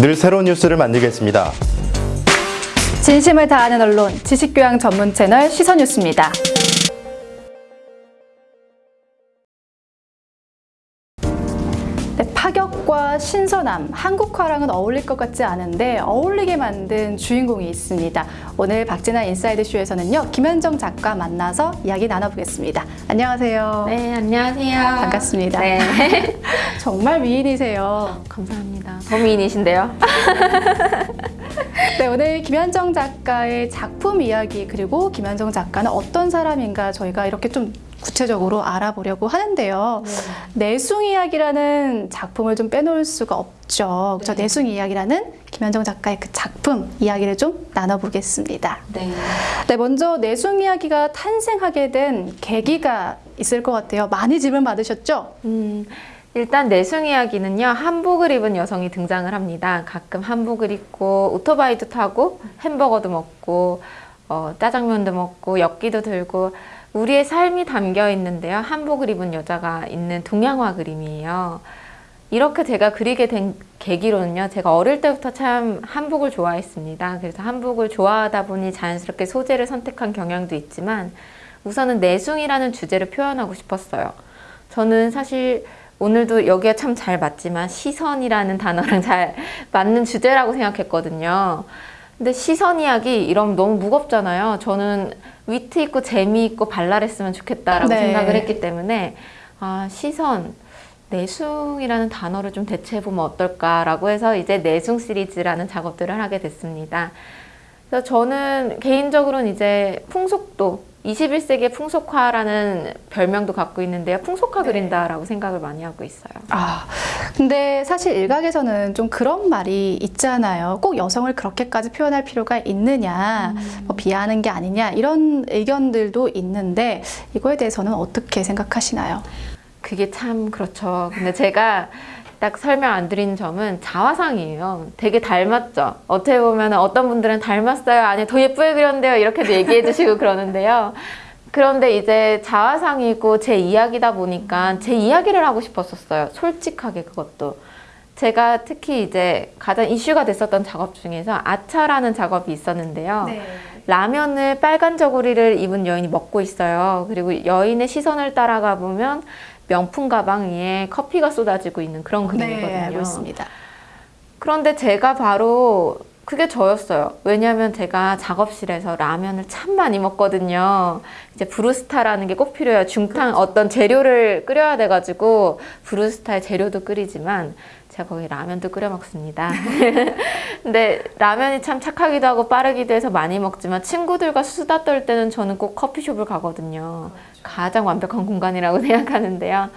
늘 새로운 뉴스를 만들겠습니다. 진심을 다하는 언론, 지식교양 전문 채널 시선뉴스입니다. 신선함, 한국화랑은 어울릴 것 같지 않은데 어울리게 만든 주인공이 있습니다. 오늘 박진아 인사이드쇼에서는요, 김현정 작가 만나서 이야기 나눠보겠습니다. 안녕하세요. 네, 안녕하세요. 반갑습니다. 네. 정말 미인이세요. 감사합니다. 더 미인이신데요? 네, 오늘 김현정 작가의 작품 이야기 그리고 김현정 작가는 어떤 사람인가 저희가 이렇게 좀 구체적으로 알아보려고 하는데요. 내숭 이야기라는 작품을 좀 빼놓을 수가 없죠. 그래서 네. 내숭 이야기라는 김현정 작가의 그 작품 이야기를 좀 나눠보겠습니다. 네. 네, 먼저 내숭 이야기가 탄생하게 된 계기가 있을 것 같아요. 많이 질문 받으셨죠? 음, 일단 내숭 이야기는요, 한복을 입은 여성이 등장을 합니다. 가끔 한복을 입고 오토바이도 타고 햄버거도 먹고 어, 짜장면도 먹고 엽기도 들고 우리의 삶이 담겨 있는데요. 한복을 입은 여자가 있는 동양화 그림이에요. 이렇게 제가 그리게 된 계기로는요. 제가 어릴 때부터 참 한복을 좋아했습니다. 그래서 한복을 좋아하다 보니 자연스럽게 소재를 선택한 경향도 있지만 우선은 내숭이라는 주제를 표현하고 싶었어요. 저는 사실 오늘도 여기에 참 잘 맞지만 시선이라는 단어랑 잘 맞는 주제라고 생각했거든요. 근데 시선 이야기 이러면 너무 무겁잖아요. 저는 위트 있고 재미있고 발랄했으면 좋겠다라고 네. 생각을 했기 때문에 아, 시선, 내숭이라는 단어를 좀 대체해보면 어떨까라고 해서 이제 내숭 시리즈라는 작업들을 하게 됐습니다. 그래서 저는 개인적으로는 이제 풍속도 21세기의 풍속화라는 별명도 갖고 있는데요. 풍속화 네. 그린다라고 생각을 많이 하고 있어요. 아, 근데 사실 일각에서는 좀 그런 말이 있잖아요. 꼭 여성을 그렇게까지 표현할 필요가 있느냐, 뭐 비하하는 게 아니냐, 이런 의견들도 있는데 이거에 대해서는 어떻게 생각하시나요? 그게 참 그렇죠. 근데 제가 딱 설명 안 드리는 점은 자화상이에요. 되게 닮았죠. 어떻게 보면 어떤 분들은 닮았어요. 아니 더 예쁘게 그렸는데요. 이렇게도 얘기해 주시고 그러는데요. 그런데 이제 자화상이고 제 이야기다 보니까 제 이야기를 하고 싶었었어요. 솔직하게 그것도. 제가 특히 이제 가장 이슈가 됐었던 작업 중에서 아차라는 작업이 있었는데요. 라면을 빨간 저고리를 입은 여인이 먹고 있어요. 그리고 여인의 시선을 따라가 보면 명품 가방 위에 커피가 쏟아지고 있는 그런 그림이거든요. 네, 알고 있습니다. 그런데 제가 바로 그게 저였어요. 왜냐하면 제가 작업실에서 라면을 참 많이 먹거든요. 이제 브루스타라는 게 꼭 필요해요. 중탕 어떤 재료를 끓여야 돼가지고 브루스타의 재료도 끓이지만 제가 거기 라면도 끓여 먹습니다. 근데 라면이 참 착하기도 하고 빠르기도 해서 많이 먹지만 친구들과 수다 떨 때는 저는 꼭 커피숍을 가거든요. 가장 완벽한 공간이라고 생각하는데요.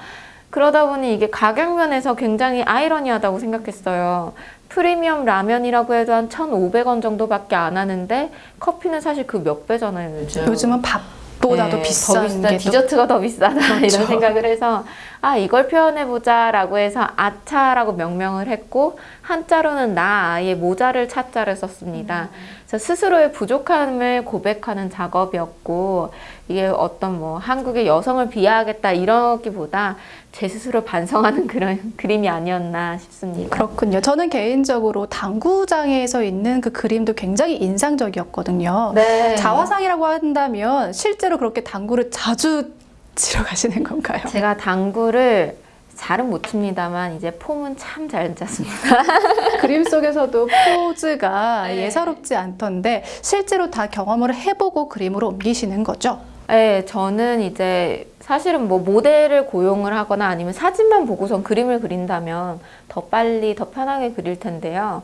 그러다 보니 이게 가격 면에서 굉장히 아이러니하다고 생각했어요. 프리미엄 라면이라고 해도 한 1,500원 정도밖에 안 하는데 커피는 사실 그 몇 배잖아요, 요즘. 요즘은 밥 보다도 네, 비싼 더 비싸, 게 또- 디저트가 더 비싸다 그렇죠. 이런 생각을 해서 아 이걸 표현해 보자 라고 해서 아차라고 명명을 했고 한자로는 나 아이의 모자를 차자를 썼습니다. 그래서 스스로의 부족함을 고백하는 작업이었고 이게 어떤 뭐 한국의 여성을 비하하겠다 이러기보다 제 스스로 반성하는 그런 그림이 아니었나 싶습니다. 그렇군요. 저는 개인적으로 당구장에서 있는 그 그림도 굉장히 인상적이었거든요. 네. 자화상이라고 한다면 실제로 그렇게 당구를 자주 치러 가시는 건가요? 제가 당구를 잘은 못 칩니다만 이제 폼은 참 잘 짰습니다. 그림 속에서도 포즈가 네. 예사롭지 않던데 실제로 다 경험을 해보고 그림으로 옮기시는 거죠? 네, 저는 이제 사실은 뭐 모델을 고용을 하거나 아니면 사진만 보고선 그림을 그린다면 더 빨리 더 편하게 그릴 텐데요.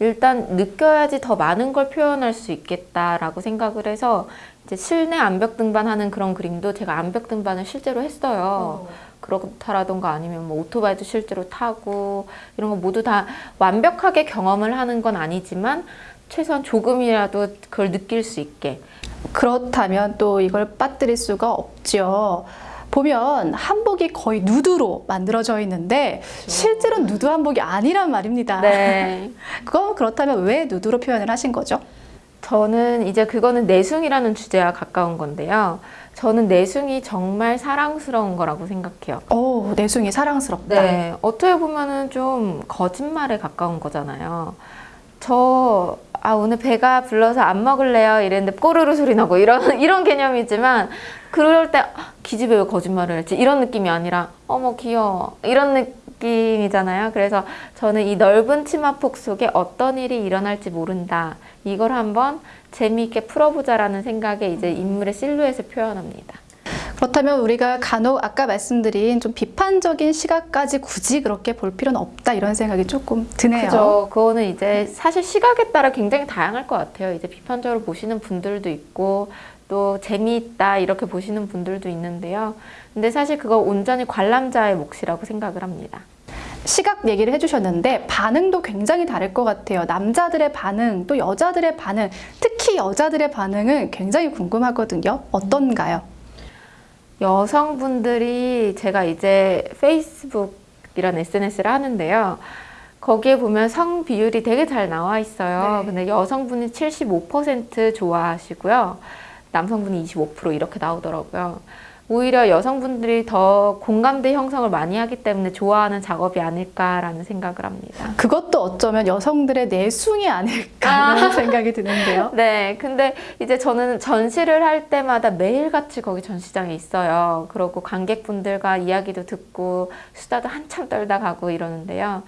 일단 느껴야지 더 많은 걸 표현할 수 있겠다라고 생각을 해서 이제 실내 암벽 등반하는 그런 그림도 제가 암벽 등반을 실제로 했어요. 그렇다라던가 아니면 뭐 오토바이도 실제로 타고 이런 거 모두 다 완벽하게 경험을 하는 건 아니지만 최소한 조금이라도 그걸 느낄 수 있게 그렇다면 또 이걸 빠뜨릴 수가 없죠. 보면 한복이 거의 누드로 만들어져 있는데 실제로 누드 한복이 아니란 말입니다. 네. 그건 그렇다면 왜 누드로 표현을 하신 거죠? 저는 이제 그거는 내숭이라는 주제와 가까운 건데요. 저는 내숭이 정말 사랑스러운 거라고 생각해요. 오, 내숭이 사랑스럽다. 네, 어떻게 보면은 좀 거짓말에 가까운 거잖아요. 저, 아, 오늘 배가 불러서 안 먹을래요? 이랬는데 꼬르르 소리 나고 이런, 이런 개념이지만, 그럴 때, 아, 기집애 왜 거짓말을 했지? 이런 느낌이 아니라, 어머, 귀여워. 이런 느낌이잖아요. 그래서 저는 이 넓은 치마폭 속에 어떤 일이 일어날지 모른다. 이걸 한번 재미있게 풀어보자라는 생각에 이제 인물의 실루엣을 표현합니다. 그렇다면 우리가 간혹 아까 말씀드린 좀 비판적인 시각까지 굳이 그렇게 볼 필요는 없다 이런 생각이 조금 드네요. 그죠. 그거는 이제 사실 시각에 따라 굉장히 다양할 것 같아요. 이제 비판적으로 보시는 분들도 있고 또 재미있다 이렇게 보시는 분들도 있는데요. 근데 사실 그거 온전히 관람자의 몫이라고 생각을 합니다. 시각 얘기를 해주셨는데 반응도 굉장히 다를 것 같아요. 남자들의 반응, 또 여자들의 반응, 특히 여자들의 반응은 굉장히 궁금하거든요. 어떤가요? 여성분들이 제가 이제 페이스북 이런 SNS를 하는데요. 거기에 보면 성 비율이 되게 잘 나와 있어요. 네. 근데 여성분이 75% 좋아하시고요. 남성분이 25% 이렇게 나오더라고요. 오히려 여성분들이 더 공감대 형성을 많이 하기 때문에 좋아하는 작업이 아닐까라는 생각을 합니다. 그것도 어쩌면 여성들의 내숭이 아닐까 이런 생각이 드는데요. 네, 근데 이제 저는 전시를 할 때마다 매일같이 거기 전시장에 있어요. 그러고 관객분들과 이야기도 듣고 수다도 한참 떨다 가고 이러는데요.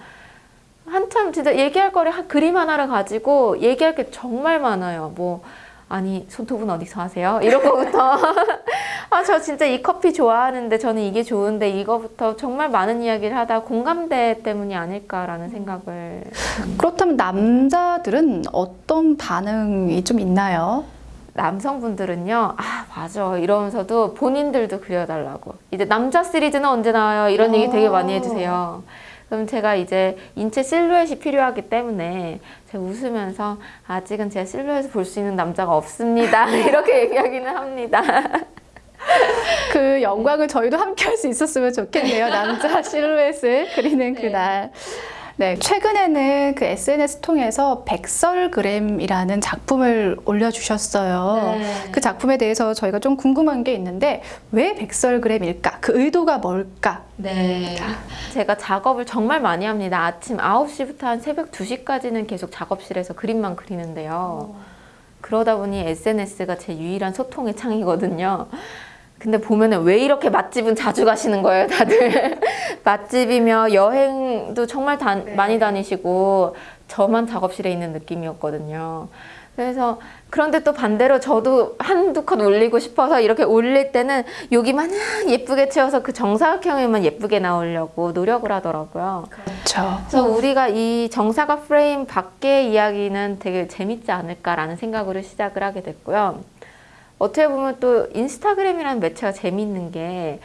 한참 진짜 얘기할 거리 한 그림 하나를 가지고 얘기할 게 정말 많아요. 뭐 아니 손톱은 어디서 하세요? 이런 거부터 아 저 진짜 이 커피 좋아하는데 저는 이게 좋은데 이거부터 정말 많은 이야기를 하다 공감대 때문이 아닐까라는 생각을 그렇다면 남자들은 어떤 반응이 좀 있나요? 남성분들은요, 아, 맞아. 이러면서도 본인들도 그려달라고. 이제 남자 시리즈는 언제 나와요? 이런 얘기 되게 많이 해주세요. 그럼 제가 이제 인체 실루엣이 필요하기 때문에 제가 웃으면서 아직은 제 실루엣을 볼 수 있는 남자가 없습니다. 이렇게 얘기하기는 합니다. 그 영광을 저희도 함께 할 수 있었으면 좋겠네요. 남자 실루엣을 그리는 그날. 네, 최근에는 그 SNS 통해서 백설그램이라는 작품을 올려주셨어요. 네. 그 작품에 대해서 저희가 좀 궁금한 게 있는데 왜 백설그램일까? 그 의도가 뭘까? 네. 제가 작업을 정말 많이 합니다. 아침 9시부터 한 새벽 2시까지는 계속 작업실에서 그림만 그리는데요. 그러다 보니 SNS가 제 유일한 소통의 창이거든요. 근데 보면은 왜 이렇게 맛집은 자주 가시는 거예요, 다들. 맛집이며 여행도 정말 다, 많이 다니시고 저만 작업실에 있는 느낌이었거든요. 그래서 그런데 또 반대로 저도 한두 컷 올리고 싶어서 이렇게 올릴 때는 여기 마냥 예쁘게 채워서 그 정사각형에만 예쁘게 나오려고 노력을 하더라고요. 그렇죠. 그래서 우리가 이 정사각 프레임 밖의 이야기는 되게 재밌지 않을까라는 생각으로 시작을 하게 됐고요. 어떻게 보면 또 인스타그램이라는 매체가 재밌는 게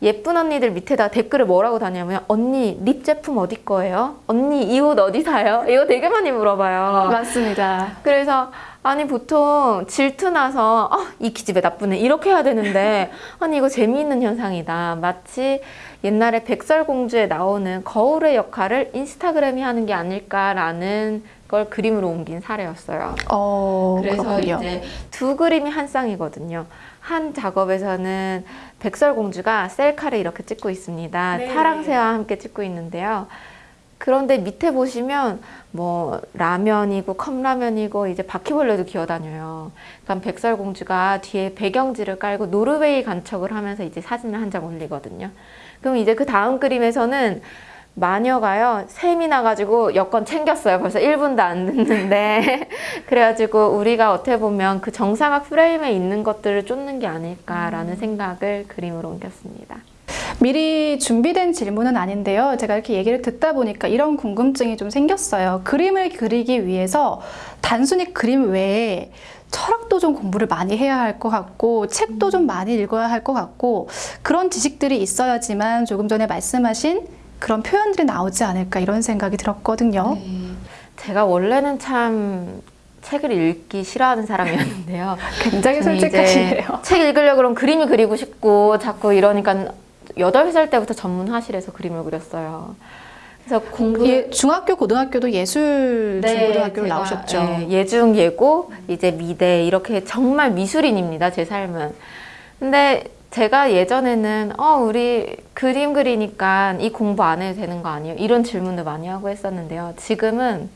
예쁜 언니들 밑에다 댓글을 뭐라고 다냐면 언니 립 제품 어디 거예요? 언니 이 옷 어디 사요? 이거 되게 많이 물어봐요. 맞습니다. 그래서 아니 보통 질투 나서 아, 이 기집애 나쁘네 이렇게 해야 되는데 아니 이거 재미있는 현상이다 마치 옛날에 백설공주에 나오는 거울의 역할을 인스타그램이 하는 게 아닐까라는 걸 그림으로 옮긴 사례였어요. 어, 그래서 그렇군요. 이제 두 그림이 한 쌍이거든요. 한 작업에서는 백설공주가 셀카를 이렇게 찍고 있습니다. 네. 파랑새와 함께 찍고 있는데요. 그런데 밑에 보시면 뭐 라면이고 컵라면이고 이제 바퀴벌레도 기어다녀요. 그럼 백설공주가 뒤에 배경지를 깔고 노르웨이 간척을 하면서 이제 사진을 한 장 올리거든요. 그럼 이제 그 다음 그림에서는 마녀가요 샘이 나가지고 여권 챙겼어요. 벌써 1분도 안 됐는데. 그래가지고 우리가 어떻게 보면 그 정사각 프레임에 있는 것들을 쫓는 게 아닐까라는 생각을 그림으로 옮겼습니다. 미리 준비된 질문은 아닌데요. 제가 이렇게 얘기를 듣다 보니까 이런 궁금증이 좀 생겼어요. 그림을 그리기 위해서 단순히 그림 외에 철학도 좀 공부를 많이 해야 할 것 같고 책도 좀 많이 읽어야 할 것 같고 그런 지식들이 있어야지만 조금 전에 말씀하신 그런 표현들이 나오지 않을까 이런 생각이 들었거든요. 제가 원래는 참 책을 읽기 싫어하는 사람이었는데요 굉장히 솔직하시네요. 책 읽으려고 그러면 그림이 그리고 싶고 자꾸 이러니까 여덟 살 때부터 전문화실에서 그림을 그렸어요. 그래서 공부 예, 중학교, 고등학교도 예술 중고등학교를 제가, 나오셨죠. 예, 예중, 예고, 이제 미대 이렇게 정말 미술인입니다. 제 삶은. 근데 제가 예전에는 어 우리 그림 그리니까 이 공부 안 해도 되는 거 아니에요? 이런 질문도 많이 하고 했었는데요. 지금은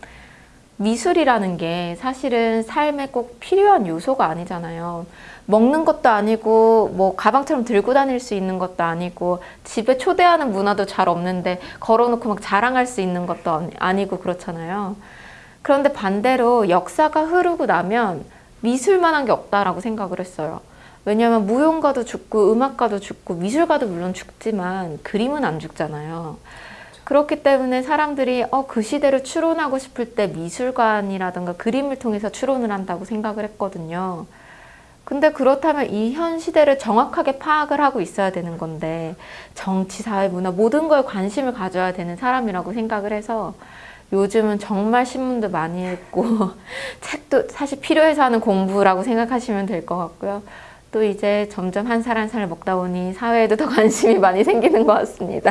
미술이라는 게 사실은 삶에 꼭 필요한 요소가 아니잖아요. 먹는 것도 아니고 뭐 가방처럼 들고 다닐 수 있는 것도 아니고 집에 초대하는 문화도 잘 없는데 걸어놓고 막 자랑할 수 있는 것도 아니- 아니고 그렇잖아요. 그런데 반대로 역사가 흐르고 나면 미술만한 게 없다라고 생각을 했어요. 왜냐하면 무용가도 죽고 음악가도 죽고 미술가도 물론 죽지만 그림은 안 죽잖아요. 그렇기 때문에 사람들이 어, 그 시대를 추론하고 싶을 때 미술관이라든가 그림을 통해서 추론을 한다고 생각을 했거든요. 근데 그렇다면 이 현 시대를 정확하게 파악을 하고 있어야 되는 건데 정치, 사회, 문화 모든 거에 관심을 가져야 되는 사람이라고 생각을 해서 요즘은 정말 신문도 많이 읽고 책도 사실 필요해서 하는 공부라고 생각하시면 될 것 같고요. 또 이제 점점 한살 한 살 먹다 보니 사회에도 더 관심이 많이 생기는 것 같습니다.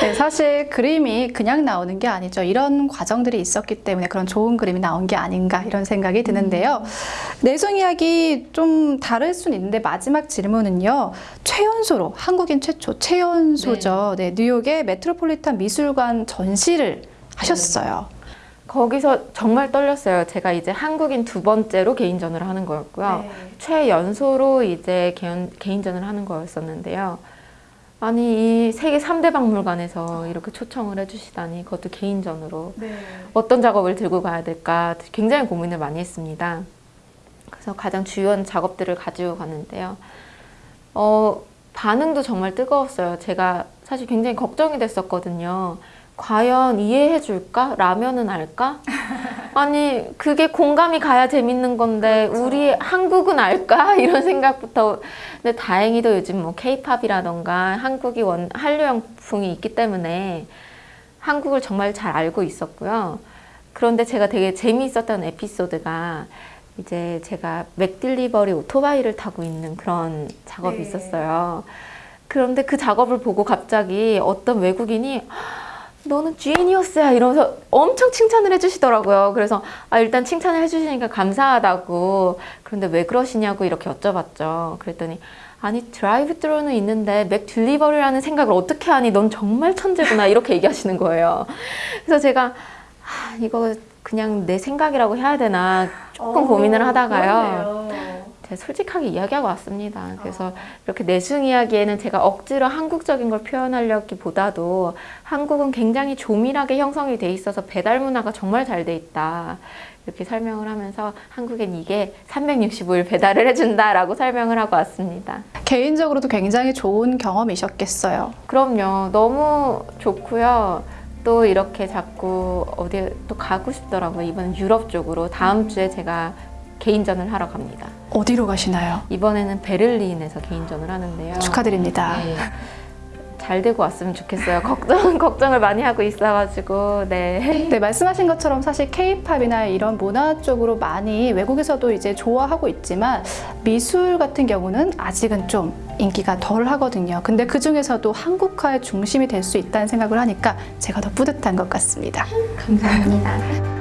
네, 사실 그림이 그냥 나오는 게 아니죠. 이런 과정들이 있었기 때문에 그런 좋은 그림이 나온 게 아닌가 이런 생각이 드는데요. 내숭 이야기 좀 다를 수는 있는데 마지막 질문은요. 최연소로 한국인 최초 최연소죠. 네, 뉴욕의 메트로폴리탄 미술관 전시를 하셨어요. 거기서 정말 떨렸어요. 제가 이제 한국인 두 번째로 개인전을 하는 거였고요. 최연소로 이제 개인, 개인전을 하는 거였었는데요. 아니 이 세계 3대 박물관에서 이렇게 초청을 해주시다니 그것도 개인전으로 어떤 작업을 들고 가야 될까 굉장히 고민을 많이 했습니다. 그래서 가장 주요한 작업들을 가지고 갔는데요. 어, 반응도 정말 뜨거웠어요. 제가 사실 굉장히 걱정이 됐었거든요. 과연 이해해 줄까? 라면은 알까? 아니, 그게 공감이 가야 재밌는 건데, 우리 한국은 알까? 이런 생각부터. 근데 다행히도 요즘 뭐 케이팝이라던가 한국이 원, 한류 영풍이 있기 때문에 한국을 정말 잘 알고 있었고요. 그런데 제가 되게 재미있었던 에피소드가 이제 제가 맥딜리버리 오토바이를 타고 있는 그런 작업이 네. 있었어요. 그런데 그 작업을 보고 갑자기 어떤 외국인이 너는 genius야 이러면서 엄청 칭찬을 해주시더라고요. 그래서 아, 일단 칭찬을 해주시니까 감사하다고 그런데 왜 그러시냐고 이렇게 여쭤봤죠. 그랬더니 아니 드라이브 스루는 있는데 맥 딜리버리라는 생각을 어떻게 하니? 넌 정말 천재구나 이렇게 얘기하시는 거예요. 그래서 제가 아, 이거 그냥 내 생각이라고 해야 되나 조금 고민을 하다가요. 제가 솔직하게 이야기하고 왔습니다. 그래서 이렇게 내숭 이야기에는 제가 억지로 한국적인 걸 표현하려기보다도 한국은 굉장히 조밀하게 형성이 돼 있어서 배달 문화가 정말 잘 돼 있다. 이렇게 설명을 하면서 한국엔 이게 365일 배달을 해준다라고 설명을 하고 왔습니다. 개인적으로도 굉장히 좋은 경험이셨겠어요. 그럼요. 너무 좋고요. 또 이렇게 자꾸 어디 또 가고 싶더라고요. 이번 유럽 쪽으로 다음 주에 제가 개인전을 하러 갑니다. 어디로 가시나요? 이번에는 베를린에서 개인전을 하는데요. 축하드립니다. 네. 잘 되고 왔으면 좋겠어요. 걱정 걱정을 많이 하고 있어가지고 네. 네, 말씀하신 것처럼 사실 케이팝이나 이런 문화 쪽으로 많이 외국에서도 이제 좋아하고 있지만 미술 같은 경우는 아직은 좀 인기가 덜 하거든요. 근데 그 중에서도 한국화의 중심이 될 수 있다는 생각을 하니까 제가 더 뿌듯한 것 같습니다. 감사합니다.